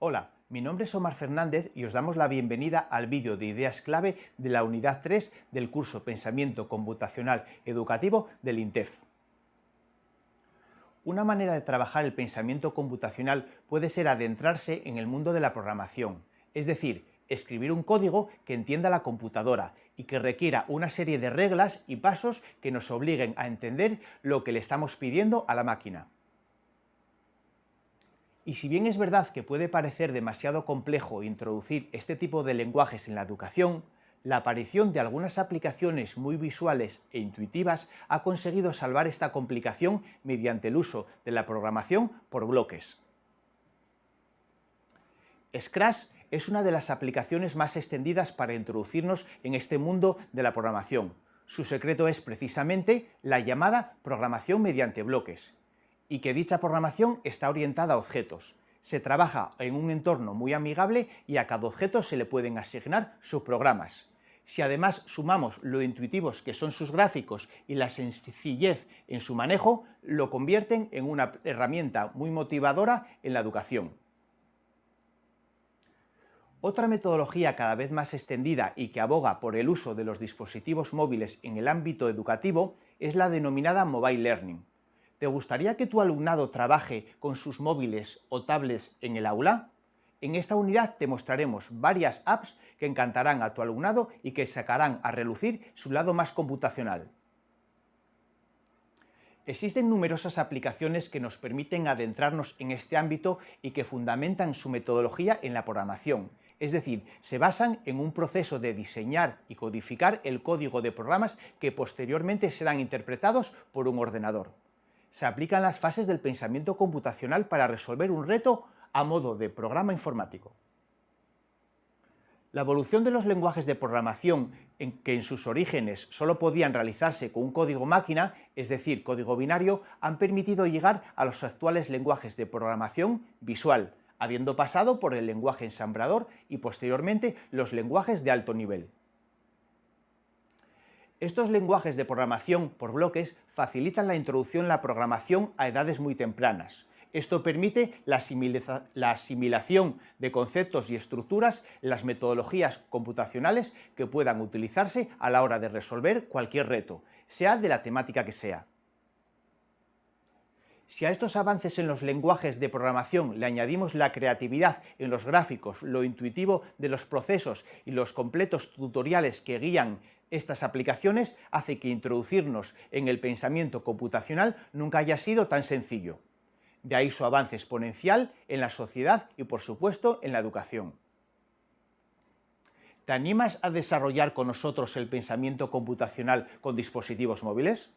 Hola, mi nombre es Omar Fernández y os damos la bienvenida al vídeo de ideas clave de la unidad 3 del curso Pensamiento Computacional Educativo del INTEF. Una manera de trabajar el pensamiento computacional puede ser adentrarse en el mundo de la programación, es decir, escribir un código que entienda la computadora y que requiera una serie de reglas y pasos que nos obliguen a entender lo que le estamos pidiendo a la máquina. Y si bien es verdad que puede parecer demasiado complejo introducir este tipo de lenguajes en la educación, la aparición de algunas aplicaciones muy visuales e intuitivas ha conseguido salvar esta complicación mediante el uso de la programación por bloques. Scratch es una de las aplicaciones más extendidas para introducirnos en este mundo de la programación. Su secreto es precisamente la llamada programación mediante bloques, y que dicha programación está orientada a objetos. Se trabaja en un entorno muy amigable y a cada objeto se le pueden asignar subprogramas. Si además sumamos lo intuitivos que son sus gráficos y la sencillez en su manejo, lo convierten en una herramienta muy motivadora en la educación. Otra metodología cada vez más extendida y que aboga por el uso de los dispositivos móviles en el ámbito educativo es la denominada Mobile Learning. ¿Te gustaría que tu alumnado trabaje con sus móviles o tablets en el aula? En esta unidad te mostraremos varias apps que encantarán a tu alumnado y que sacarán a relucir su lado más computacional. Existen numerosas aplicaciones que nos permiten adentrarnos en este ámbito y que fundamentan su metodología en la programación, es decir, se basan en un proceso de diseñar y codificar el código de programas que posteriormente serán interpretados por un ordenador se aplican las fases del pensamiento computacional para resolver un reto a modo de programa informático. La evolución de los lenguajes de programación, que en sus orígenes solo podían realizarse con un código máquina, es decir, código binario, han permitido llegar a los actuales lenguajes de programación visual, habiendo pasado por el lenguaje ensamblador y posteriormente los lenguajes de alto nivel. Estos lenguajes de programación por bloques facilitan la introducción en la programación a edades muy tempranas. Esto permite la, asimilación de conceptos y estructuras en las metodologías computacionales que puedan utilizarse a la hora de resolver cualquier reto, sea de la temática que sea. Si a estos avances en los lenguajes de programación le añadimos la creatividad en los gráficos, lo intuitivo de los procesos y los completos tutoriales que guían estas aplicaciones, hace que introducirnos en el pensamiento computacional nunca haya sido tan sencillo. De ahí su avance exponencial en la sociedad y, por supuesto, en la educación. ¿Te animas a desarrollar con nosotros el pensamiento computacional con dispositivos móviles?